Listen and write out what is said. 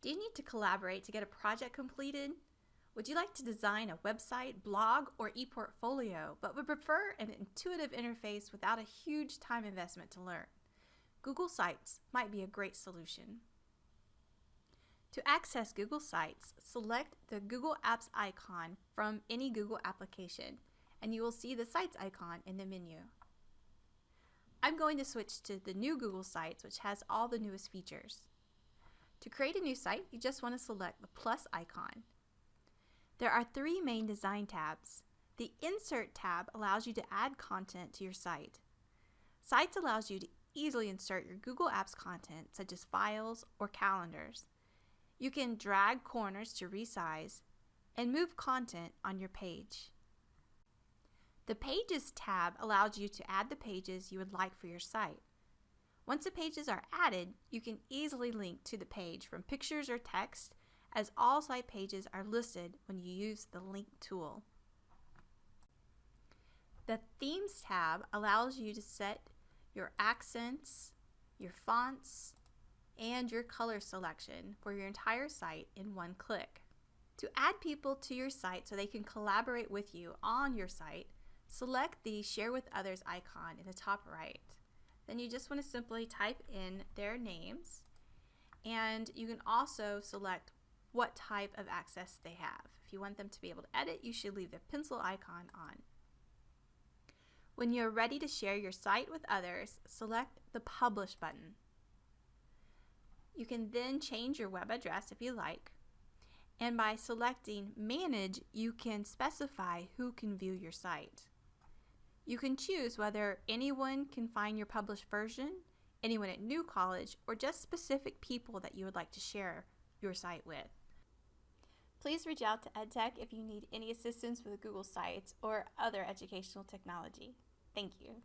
Do you need to collaborate to get a project completed? Would you like to design a website, blog, or e-portfolio, but would prefer an intuitive interface without a huge time investment to learn? Google Sites might be a great solution. To access Google Sites, select the Google Apps icon from any Google application, and you will see the Sites icon in the menu. I'm going to switch to the new Google Sites, which has all the newest features. To create a new site, you just want to select the plus icon. There are three main design tabs. The Insert tab allows you to add content to your site. Sites allows you to easily insert your Google Apps content, such as files or calendars. You can drag corners to resize and move content on your page. The Pages tab allows you to add the pages you would like for your site. Once the pages are added, you can easily link to the page from pictures or text as all site pages are listed when you use the link tool. The Themes tab allows you to set your accents, your fonts, and your color selection for your entire site in one click. To add people to your site so they can collaborate with you on your site, select the Share with Others icon in the top right. Then you just want to simply type in their names and you can also select what type of access they have. If you want them to be able to edit, you should leave the pencil icon on. When you're ready to share your site with others, select the Publish button. You can then change your web address if you like. And by selecting Manage, you can specify who can view your site. You can choose whether anyone can find your published version, anyone at New College, or just specific people that you would like to share your site with. Please reach out to EdTech if you need any assistance with Google Sites or other educational technology. Thank you.